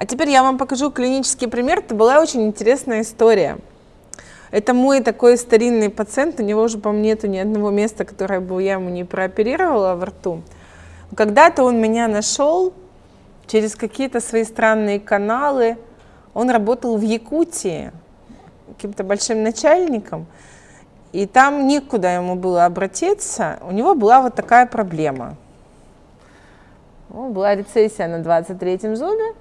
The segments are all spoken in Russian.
А теперь я вам покажу клинический пример. Это была очень интересная история. Это мой такой старинный пациент, у него уже, по-моему, нету ни одного места, которое бы я ему не прооперировала во рту. Когда-то он меня нашел через какие-то свои странные каналы. Он работал в Якутии каким-то большим начальником, и там никуда ему было обратиться. У него была вот такая проблема. Была рецессия на 23-м зубе,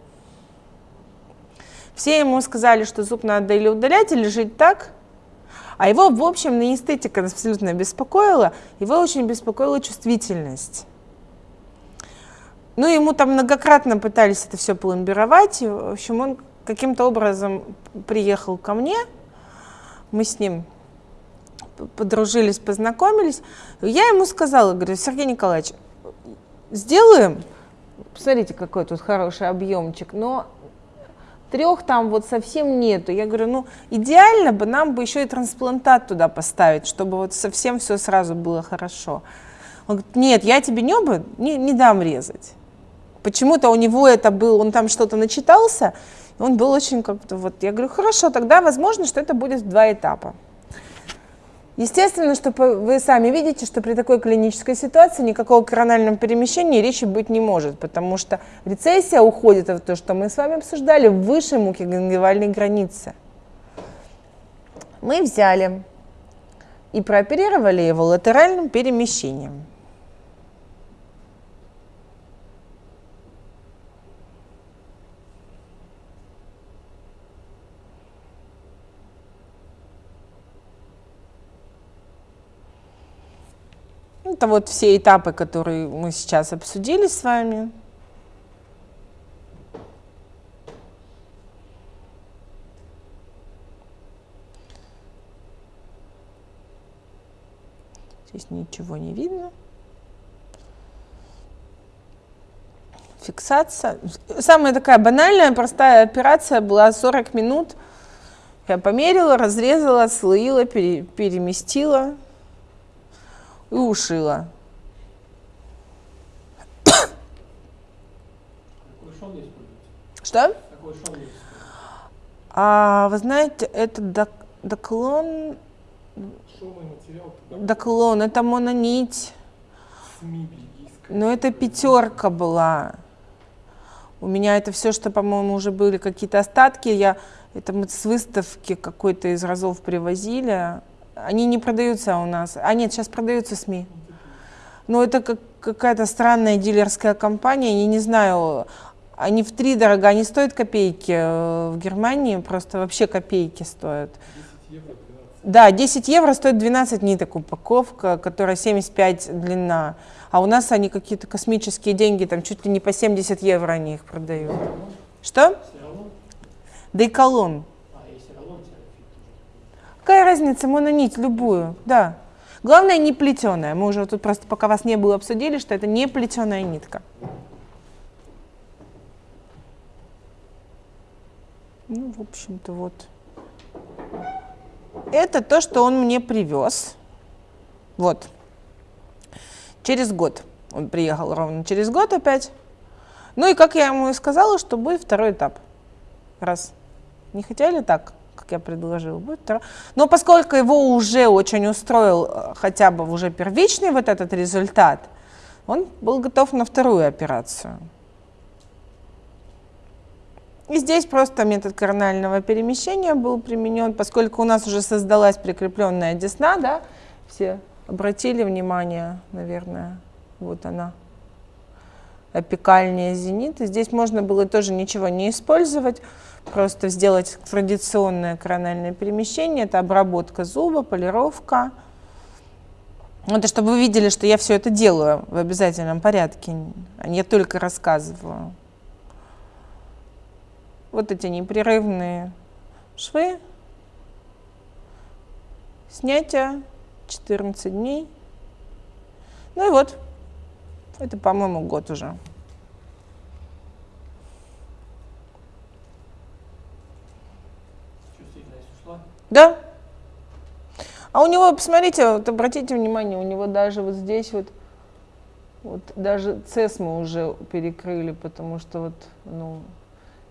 все ему сказали, что зуб надо или удалять, или жить так. А его, в общем, на эстетика абсолютно беспокоила. Его очень беспокоила чувствительность. Ну, ему там многократно пытались это все пломбировать. В общем, он каким-то образом приехал ко мне. Мы с ним подружились, познакомились. Я ему сказала, говорю, Сергей Николаевич, сделаем, посмотрите, какой тут хороший объемчик, но трех там вот совсем нету. Я говорю, ну идеально бы нам бы еще и трансплантат туда поставить, чтобы вот совсем все сразу было хорошо. Он говорит, нет, я тебе небо не, не дам резать. Почему-то у него это был, он там что-то начитался, он был очень как-то вот, я говорю, хорошо, тогда возможно, что это будет в два этапа. Естественно, что вы сами видите, что при такой клинической ситуации никакого коронального перемещения речи быть не может, потому что рецессия уходит, это то, что мы с вами обсуждали, выше мукогенгивальной границы. Мы взяли и прооперировали его латеральным перемещением. Это вот все этапы, которые мы сейчас обсудили с вами. Здесь ничего не видно. Фиксация. Самая такая банальная, простая операция была 40 минут. Я померила, разрезала, слоила, пере, переместила и ушила. Что? А, вы знаете, это док, доклон... Доклон, это мононить. Но это пятерка была. У меня это все, что, по-моему, уже были какие-то остатки. Я это мы с выставки какой-то из разов привозили. Они не продаются у нас. А нет, сейчас продаются СМИ. Но это как, какая-то странная дилерская компания. Я не знаю, они в три дорого, они стоят копейки. Э, в Германии просто вообще копейки стоят. 10 евро, 12. Да, 10 евро стоит 12 ниток упаковка, которая 75 длина. А у нас они какие-то космические деньги, там чуть ли не по 70 евро они их продают. Что? Дейколон. Какая разница, мононить любую, да. Главное, не плетеная. Мы уже тут просто, пока вас не было, обсудили, что это не плетеная нитка. Ну, в общем-то, вот. Это то, что он мне привез. Вот. Через год. Он приехал ровно через год опять. Ну и как я ему и сказала, что будет второй этап. Раз. Не хотели так? Как я предложил, будет второй. Но поскольку его уже очень устроил э, хотя бы уже первичный вот этот результат, он был готов на вторую операцию. И здесь просто метод коронального перемещения был применен, поскольку у нас уже создалась прикрепленная десна, да, все обратили внимание, наверное, вот она, апикальнее зенита. Здесь можно было тоже ничего не использовать, просто сделать традиционное корональное перемещение, это обработка зуба, полировка. Это чтобы вы видели, что я все это делаю в обязательном порядке, а не только рассказываю. Вот эти непрерывные швы, снятие 14 дней. Ну и вот, это, по-моему, год уже. Да. А у него, посмотрите, вот обратите внимание, у него даже вот здесь вот, вот даже цесму уже перекрыли, потому что вот, ну,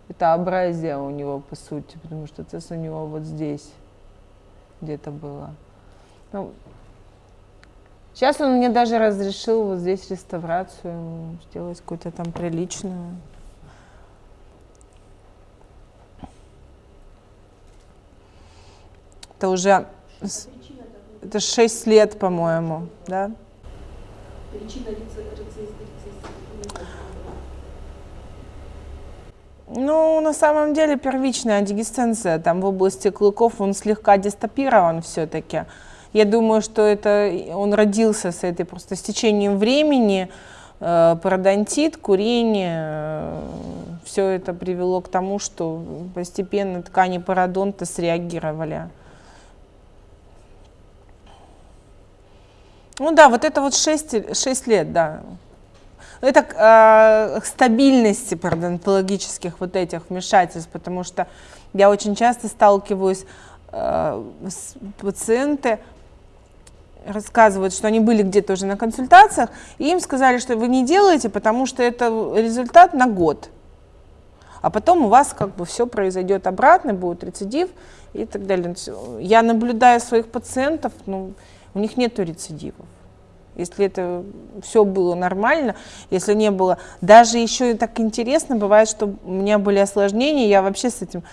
Это абразия у него, по сути, потому что цесс у него вот здесь где-то было. Ну, сейчас он мне даже разрешил вот здесь реставрацию сделать какую-то там приличную. Это уже это 6 лет, по-моему, да? Причина Ну, на самом деле первичная дегистенция там в области клыков, он слегка дистопирован все-таки. Я думаю, что это он родился с этой просто с течением времени, э, пародонтит, курение, э, все это привело к тому, что постепенно ткани пародонта среагировали. Ну да, вот это вот 6, 6 лет, да. Это э, стабильности парадонтологических вот этих вмешательств, потому что я очень часто сталкиваюсь э, с пациенты, рассказывают, что они были где-то уже на консультациях, и им сказали, что вы не делаете, потому что это результат на год. А потом у вас как бы все произойдет обратно, будет рецидив и так далее. Я наблюдаю своих пациентов, ну, у них нет рецидивов. Если это все было нормально, если не было. Даже еще так интересно бывает, что у меня были осложнения, я вообще с этим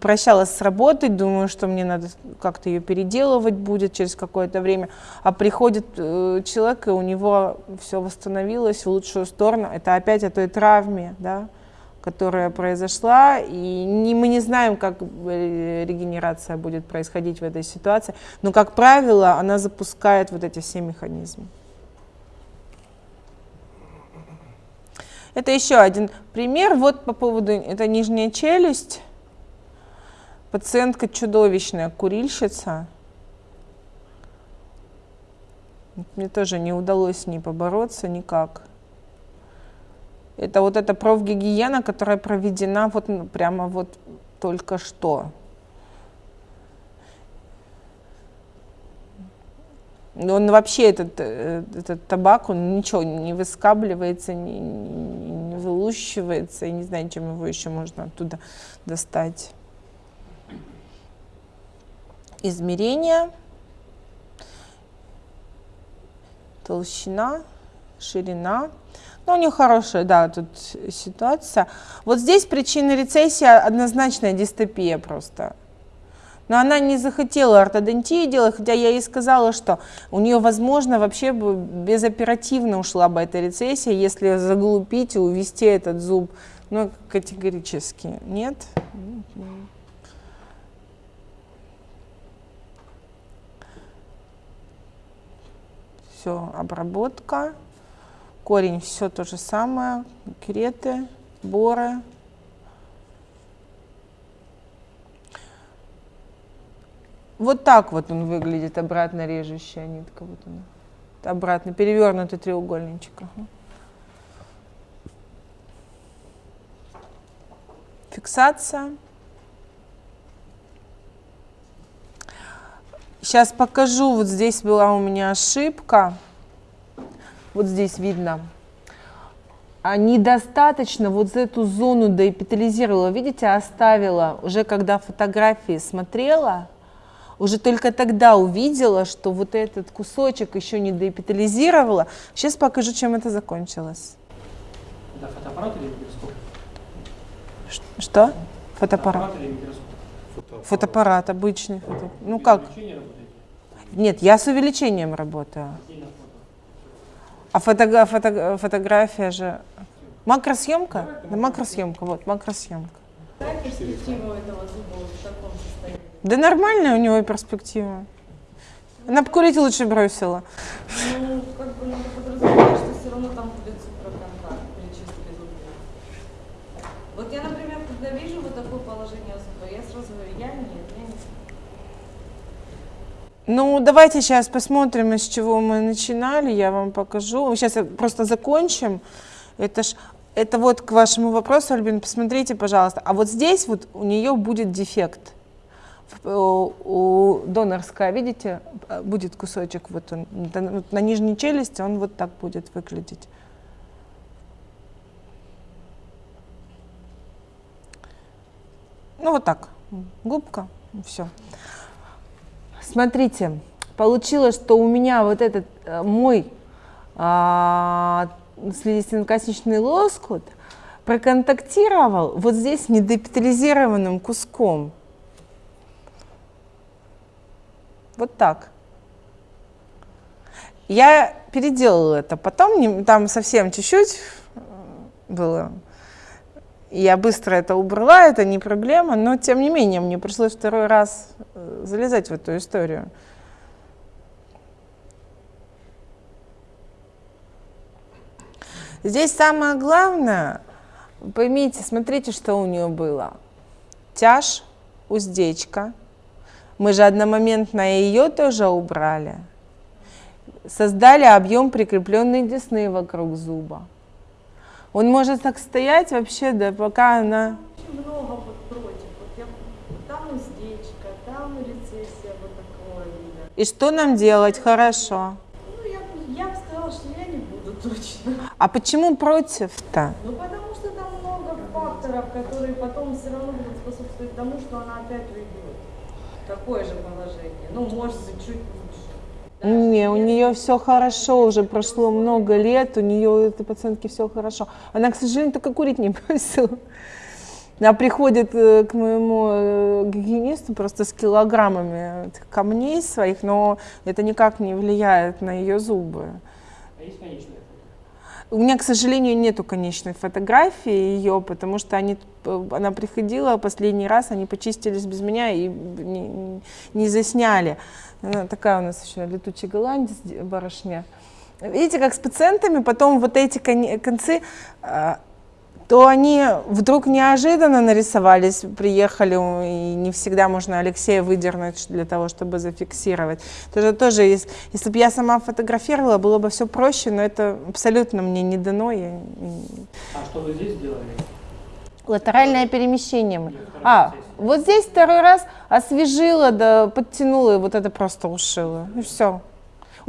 прощалась с работой, думаю, что мне надо как-то ее переделывать будет через какое-то время. А приходит э, человек, и у него все восстановилось в лучшую сторону. Это опять о той травме, да, которая произошла, и не, мы не знаем, как э, регенерация будет происходить в этой ситуации, но, как правило, она запускает вот эти все механизмы. Это еще один пример. Вот по поводу, это нижняя челюсть. Пациентка чудовищная, курильщица. Мне тоже не удалось с ней побороться никак. Это вот эта профгигиена, которая проведена вот ну, прямо вот только что. Он вообще, этот, э, этот табак, он ничего не выскабливается, не, не, не вылущивается. Я не знаю, чем его еще можно оттуда достать. Измерение. Толщина, ширина. Ну, у нее хорошая, да, тут ситуация. Вот здесь причина рецессии однозначная дистопия просто. Но она не захотела ортодонтию делать, хотя я ей сказала, что у нее, возможно, вообще бы безоперативно ушла бы эта рецессия, если заглупить и увести этот зуб. Но категорически нет. Все, обработка. Корень все то же самое, креты, боры. Вот так вот он выглядит, обратно режущая нитка. Вот она. Обратно, перевернутый треугольничек. Фиксация. Сейчас покажу, вот здесь была у меня ошибка вот здесь видно, а недостаточно вот эту зону доэпитализировала, видите, оставила, уже когда фотографии смотрела, уже только тогда увидела, что вот этот кусочек еще не доэпитализировала. Сейчас покажу, чем это закончилось. Да, фотоаппарат или микроскоп? Что? Фотоаппарат. Фотоаппарат или микроскоп? Фотоаппарат, Фотоаппарат обычный. Фото... Ну как? Нет, я с увеличением работаю. А фото, фото, фотография же... Макросъемка? Да, макросъемка, вот, макросъемка. Какая перспектива этого зуба в таком состоянии? Да нормальная у него перспектива. Она бы курить лучше бросила. Ну, как бы надо подразумевать, что все равно там будет супроконтакт при чистке зубов. Вот я, например, когда вижу вот такое положение зуба, я сразу говорю, я нет, я не ну, давайте сейчас посмотрим, с чего мы начинали, я вам покажу. Сейчас просто закончим. Это ж, это вот к вашему вопросу, Альбин, посмотрите, пожалуйста. А вот здесь вот у нее будет дефект. У донорская, видите, будет кусочек, вот он, на нижней челюсти он вот так будет выглядеть. Ну, вот так. Губка, все. Смотрите, получилось, что у меня вот этот э, мой а, слизистенно-косничный лоскут проконтактировал вот здесь недепитализированным куском. Вот так. Я переделала это потом, там совсем чуть-чуть э, было. Я быстро это убрала, это не проблема, но тем не менее мне пришлось второй раз э, залезать в эту историю. Здесь самое главное, поймите, смотрите, что у нее было. Тяж, уздечка. Мы же одномоментно ее тоже убрали. Создали объем прикрепленной десны вокруг зуба. Он может так стоять вообще, да, пока она... Очень много вот против. Вот я, там уздечка, там рецессия вот такого вида. И что нам делать? Хорошо. Ну, я, я бы сказала, что я не буду точно. А почему против-то? Ну, потому что там много факторов, которые потом все равно будут способствовать тому, что она опять уйдет. Такое же положение. Ну, может быть, чуть лучше. Не, у нее все хорошо, уже прошло много лет, у нее у этой пациентки все хорошо. Она, к сожалению, только курить не бросила. Она приходит э, к моему э, гигиенисту просто с килограммами этих камней своих, но это никак не влияет на ее зубы. А есть конечная? У меня, к сожалению, нету конечной фотографии ее, потому что они, э, она приходила последний раз, они почистились без меня и не, не засняли. Она такая у нас еще летучий голландец, барышня. Видите, как с пациентами потом вот эти концы, а, то они вдруг неожиданно нарисовались, приехали, и не всегда можно Алексея выдернуть для того, чтобы зафиксировать. Это тоже, если, если бы я сама фотографировала, было бы все проще, но это абсолютно мне не дано. Я, А что вы здесь сделали? латеральное перемещение. второй А, вот здесь второй раз освежила, да подтянула, и вот это просто ушила. И все.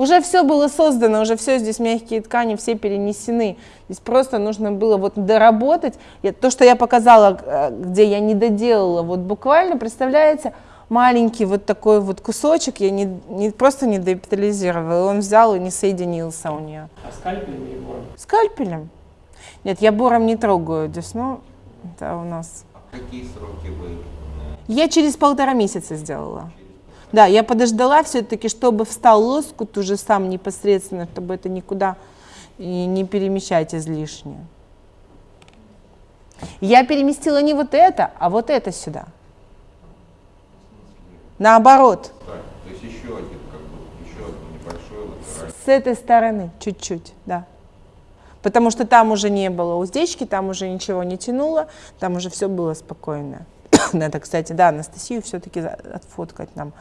Уже все было создано, уже все здесь мягкие ткани, все перенесены. Здесь просто нужно было вот доработать. Я- то, что я показала, э, где я не доделала, вот буквально, представляете, маленький вот такой вот кусочек, я не, не просто не депитализировала, он взял и не соединился у нее. А скальпелем или бором? Скальпелем? Нет, я бором не трогаю десну. Это у нас Какие сроки вы э, Я через полтора месяца сделала. Да, я подождала все-таки, чтобы встал лоскут уже сам непосредственно, чтобы это никуда и не перемещать излишне. Я переместила не вот это, а вот это сюда. Наоборот, так, то есть еще один, как бы, еще один небольшой латеральный. с этой стороны чуть-чуть, да. Потому что там уже не было уздечки, там уже ничего не тянуло, там уже все было спокойно. Надо, кстати, да, Анастасию все-таки отфоткать нам.